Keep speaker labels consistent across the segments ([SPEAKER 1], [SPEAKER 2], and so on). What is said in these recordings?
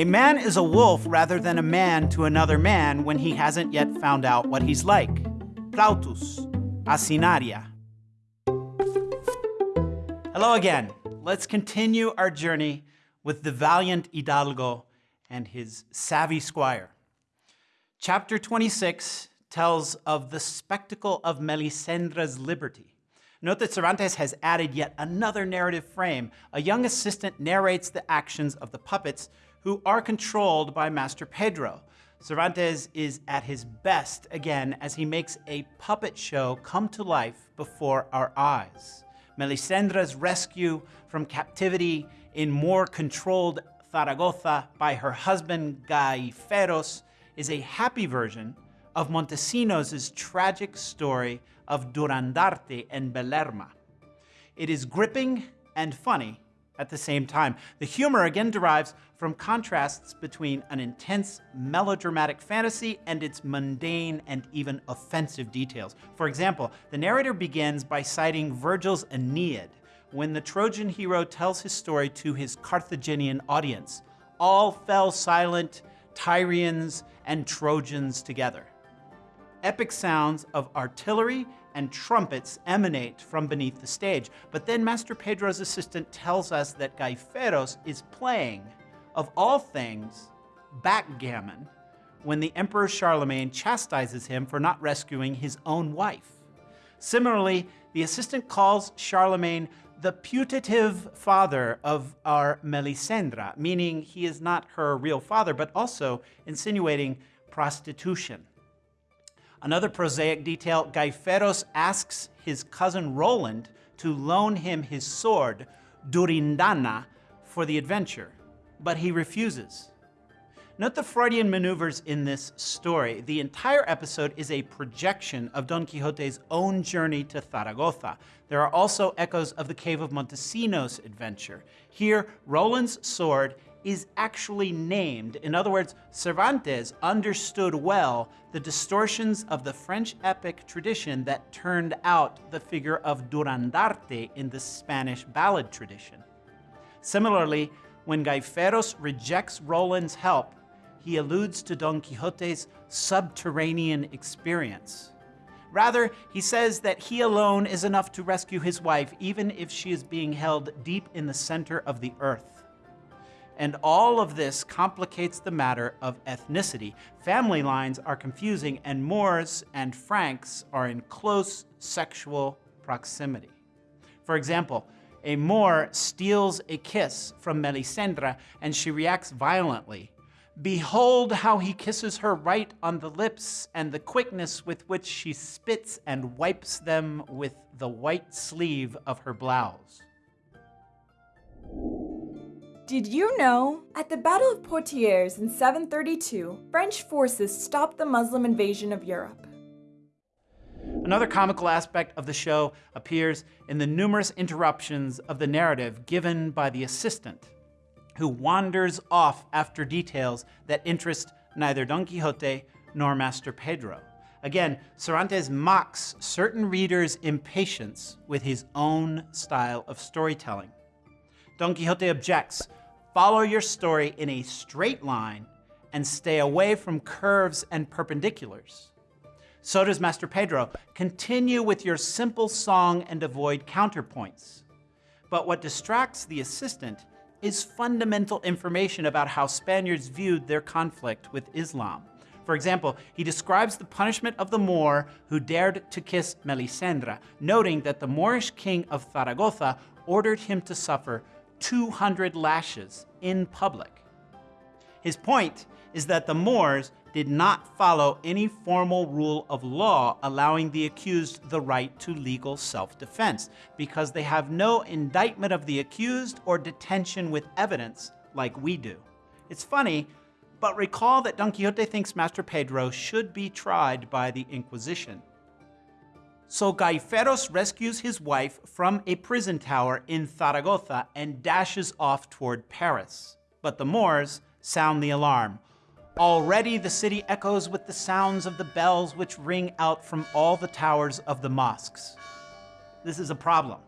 [SPEAKER 1] A man is a wolf rather than a man to another man when he hasn't yet found out what he's like. Plautus, Asinaria. Hello again. Let's continue our journey with the valiant Hidalgo and his savvy squire. Chapter 26 tells of the spectacle of Melisendra's liberty. Note that Cervantes has added yet another narrative frame. A young assistant narrates the actions of the puppets who are controlled by Master Pedro. Cervantes is at his best again as he makes a puppet show come to life before our eyes. Melisendra's rescue from captivity in Moor controlled Zaragoza by her husband Gaiferos is a happy version of Montesinos' tragic story of Durandarte and Belerma. It is gripping and funny at the same time. The humor again derives from contrasts between an intense melodramatic fantasy and its mundane and even offensive details. For example, the narrator begins by citing Virgil's Aeneid when the Trojan hero tells his story to his Carthaginian audience. All fell silent, Tyrians and Trojans together. Epic sounds of artillery and trumpets emanate from beneath the stage. But then Master Pedro's assistant tells us that Gaiferos is playing, of all things, backgammon when the Emperor Charlemagne chastises him for not rescuing his own wife. Similarly, the assistant calls Charlemagne the putative father of our Melisendra, meaning he is not her real father, but also insinuating prostitution. Another prosaic detail, Gaiferos asks his cousin Roland to loan him his sword, Durindana, for the adventure, but he refuses. Note the Freudian maneuvers in this story. The entire episode is a projection of Don Quixote's own journey to Zaragoza. There are also echoes of the Cave of Montesinos adventure. Here, Roland's sword is actually named. In other words, Cervantes understood well the distortions of the French epic tradition that turned out the figure of Durandarte in the Spanish ballad tradition. Similarly, when Gaiferos rejects Roland's help, he alludes to Don Quixote's subterranean experience. Rather, he says that he alone is enough to rescue his wife, even if she is being held deep in the center of the earth. And all of this complicates the matter of ethnicity. Family lines are confusing, and Moors and Franks are in close sexual proximity. For example, a Moor steals a kiss from Melisendra, and she reacts violently. Behold how he kisses her right on the lips, and the quickness with which she spits and wipes them with the white sleeve of her blouse.
[SPEAKER 2] Did you know? At the Battle of Poitiers in 732, French forces stopped the Muslim invasion of Europe.
[SPEAKER 1] Another comical aspect of the show appears in the numerous interruptions of the narrative given by the assistant, who wanders off after details that interest neither Don Quixote nor Master Pedro. Again, Cervantes mocks certain readers' impatience with his own style of storytelling. Don Quixote objects Follow your story in a straight line and stay away from curves and perpendiculars. So does Master Pedro. Continue with your simple song and avoid counterpoints. But what distracts the assistant is fundamental information about how Spaniards viewed their conflict with Islam. For example, he describes the punishment of the Moor who dared to kiss Melisendra, noting that the Moorish king of Zaragoza ordered him to suffer 200 lashes in public. His point is that the Moors did not follow any formal rule of law allowing the accused the right to legal self-defense because they have no indictment of the accused or detention with evidence like we do. It's funny, but recall that Don Quixote thinks Master Pedro should be tried by the Inquisition. So Gaiferos rescues his wife from a prison tower in Zaragoza and dashes off toward Paris. But the Moors sound the alarm. Already the city echoes with the sounds of the bells which ring out from all the towers of the mosques. This is a problem.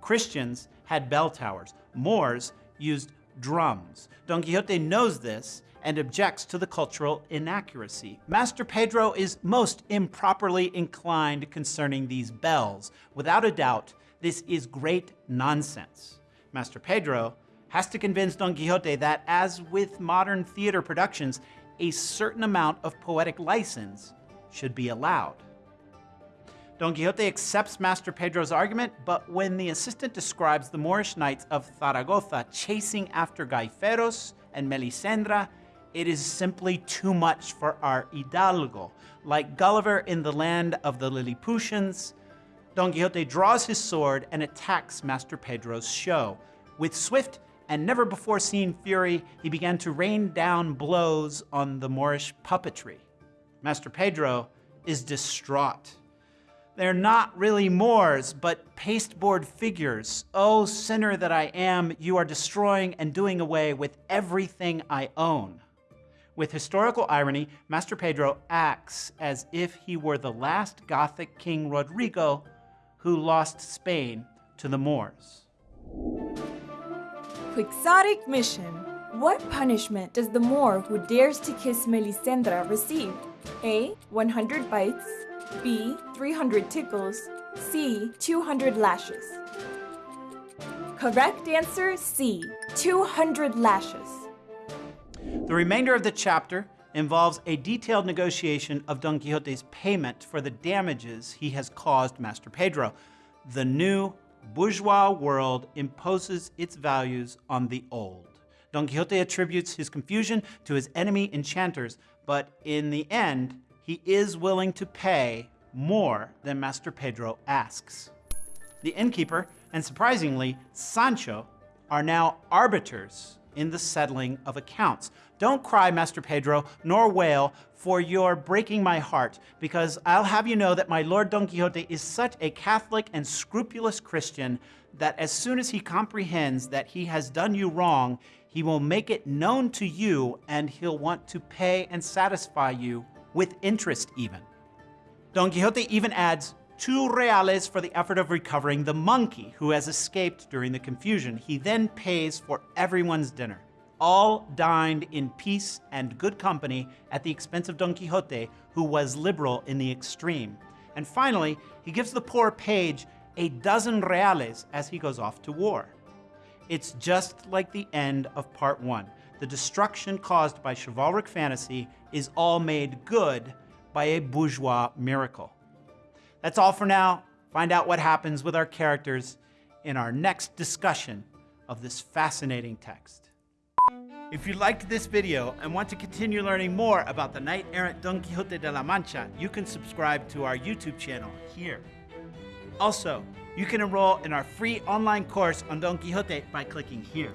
[SPEAKER 1] Christians had bell towers. Moors used drums. Don Quixote knows this and objects to the cultural inaccuracy. Master Pedro is most improperly inclined concerning these bells. Without a doubt, this is great nonsense. Master Pedro has to convince Don Quixote that, as with modern theater productions, a certain amount of poetic license should be allowed. Don Quixote accepts Master Pedro's argument, but when the assistant describes the Moorish knights of Zaragoza chasing after Gaiferos and Melisendra, it is simply too much for our Hidalgo. Like Gulliver in the land of the Lilliputians, Don Quixote draws his sword and attacks Master Pedro's show. With swift and never before seen fury, he began to rain down blows on the Moorish puppetry. Master Pedro is distraught. They're not really Moors, but pasteboard figures. Oh, sinner that I am, you are destroying and doing away with everything I own. With historical irony, Master Pedro acts as if he were the last Gothic King Rodrigo who lost Spain to the Moors.
[SPEAKER 2] Quixotic mission. What punishment does the Moor who dares to kiss Melisendra receive? A. 100 bites. B. 300 tickles. C. 200 lashes. Correct answer C. 200 lashes.
[SPEAKER 1] The remainder of the chapter involves a detailed negotiation of Don Quixote's payment for the damages he has caused Master Pedro. The new bourgeois world imposes its values on the old. Don Quixote attributes his confusion to his enemy enchanters, but in the end, he is willing to pay more than Master Pedro asks. The innkeeper, and surprisingly, Sancho, are now arbiters in the settling of accounts. Don't cry, Master Pedro, nor wail, for you're breaking my heart, because I'll have you know that my Lord Don Quixote is such a Catholic and scrupulous Christian that as soon as he comprehends that he has done you wrong, he will make it known to you and he'll want to pay and satisfy you with interest even. Don Quixote even adds two reales for the effort of recovering the monkey who has escaped during the confusion. He then pays for everyone's dinner. All dined in peace and good company at the expense of Don Quixote, who was liberal in the extreme. And finally, he gives the poor page a dozen reales as he goes off to war. It's just like the end of part one. The destruction caused by chivalric fantasy is all made good by a bourgeois miracle. That's all for now. Find out what happens with our characters in our next discussion of this fascinating text. If you liked this video and want to continue learning more about the knight-errant Don Quixote de la Mancha, you can subscribe to our YouTube channel here. Also, you can enroll in our free online course on Don Quixote by clicking here.